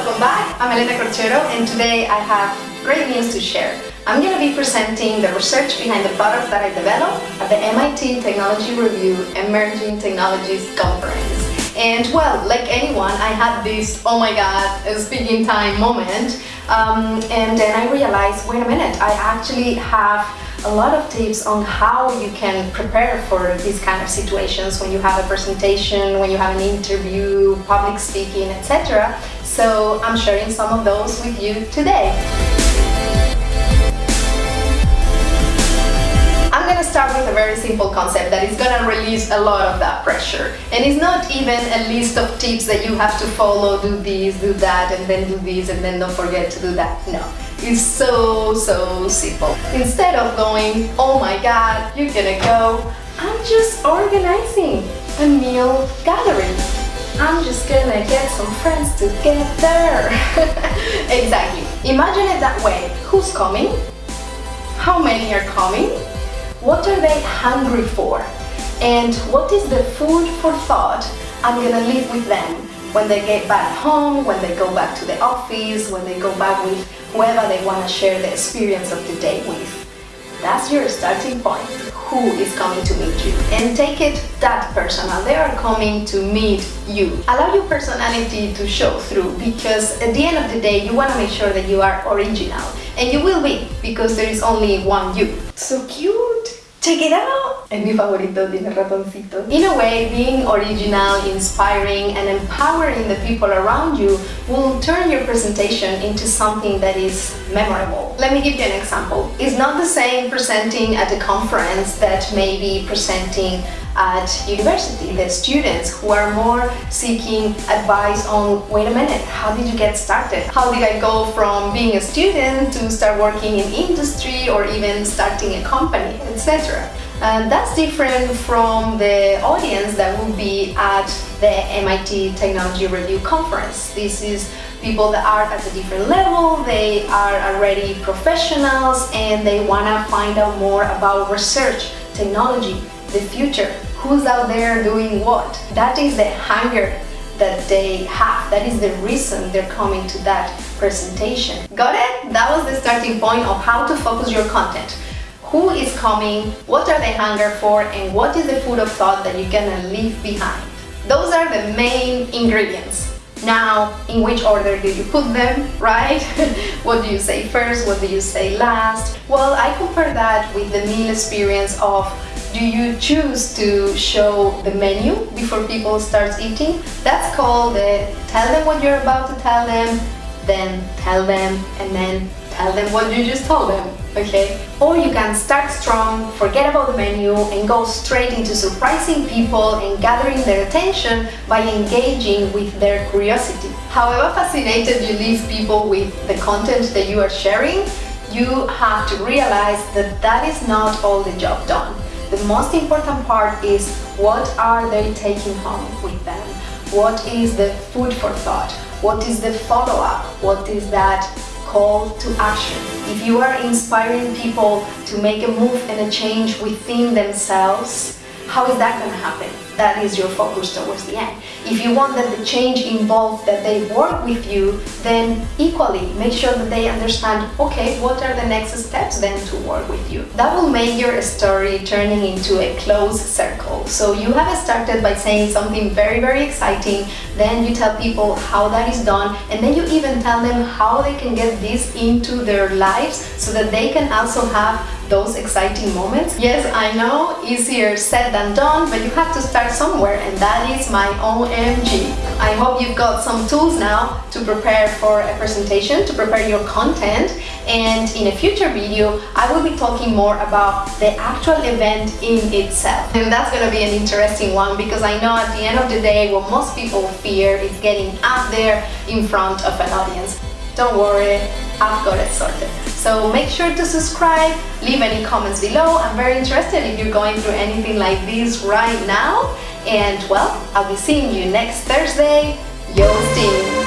welcome back. I'm Elena Corchero and today I have great news to share. I'm going to be presenting the research behind the product that I developed at the MIT Technology Review Emerging Technologies Conference. And well, like anyone, I had this, oh my god, speaking time moment. Um, and then I realized, wait a minute, I actually have a lot of tips on how you can prepare for these kind of situations when you have a presentation, when you have an interview, public speaking, etc. So I'm sharing some of those with you today. Very simple concept that is gonna release a lot of that pressure. And it's not even a list of tips that you have to follow, do this, do that, and then do this, and then don't forget to do that. No It's so, so simple. Instead of going, oh my god, you're gonna go, I'm just organizing a meal gathering. I'm just gonna get some friends together. exactly. Imagine it that way. Who's coming? How many are coming? What are they hungry for? And what is the food for thought I'm gonna leave with them when they get back home, when they go back to the office, when they go back with whoever they want to share the experience of the day with. That's your starting point. Who is coming to meet you? And take it that personal. They are coming to meet you. Allow your personality to show through because at the end of the day, you want to make sure that you are original. And you will be because there is only one you. So cute! Check it out! Mi favorito, tiene. In a way, being original, inspiring, and empowering the people around you will turn your presentation into something that is memorable. Let me give you an example. It's not the same presenting at a conference that maybe presenting at university, the students who are more seeking advice on, wait a minute, how did you get started? How did I go from being a student to start working in industry or even starting a company, etc. And that's different from the audience that will be at the MIT Technology Review Conference. This is people that are at a different level, they are already professionals and they want to find out more about research, technology, the future, who's out there doing what. That is the hunger that they have. That is the reason they're coming to that presentation. Got it? That was the starting point of how to focus your content. Who is coming, what are they hunger for, and what is the food of thought that you're gonna leave behind. Those are the main ingredients. Now, in which order do you put them, right? what do you say first? What do you say last? Well, I compare that with the meal experience of do you choose to show the menu before people start eating? That's called the tell them what you're about to tell them, then tell them, and then tell them what you just told them, okay? Or you can start strong, forget about the menu, and go straight into surprising people and gathering their attention by engaging with their curiosity. However fascinated you leave people with the content that you are sharing, you have to realize that that is not all the job done. The most important part is what are they taking home with them? What is the food for thought? What is the follow-up? What is that call to action? If you are inspiring people to make a move and a change within themselves, how is that going to happen? That is your focus towards the end. If you want that the change involve that they work with you, then equally make sure that they understand, okay, what are the next steps then to work with you. That will make your story turning into a closed circle. So you have started by saying something very, very exciting, then you tell people how that is done, and then you even tell them how they can get this into their lives so that they can also have those exciting moments. Yes, I know, easier said than done, but you have to start somewhere and that is my OMG. I hope you've got some tools now to prepare for a presentation, to prepare your content and in a future video I will be talking more about the actual event in itself. And that's gonna be an interesting one because I know at the end of the day what most people fear is getting out there in front of an audience. Don't worry, I've got it sorted. So make sure to subscribe, leave any comments below. I'm very interested if you're going through anything like this right now. And well, I'll be seeing you next Thursday. Yo!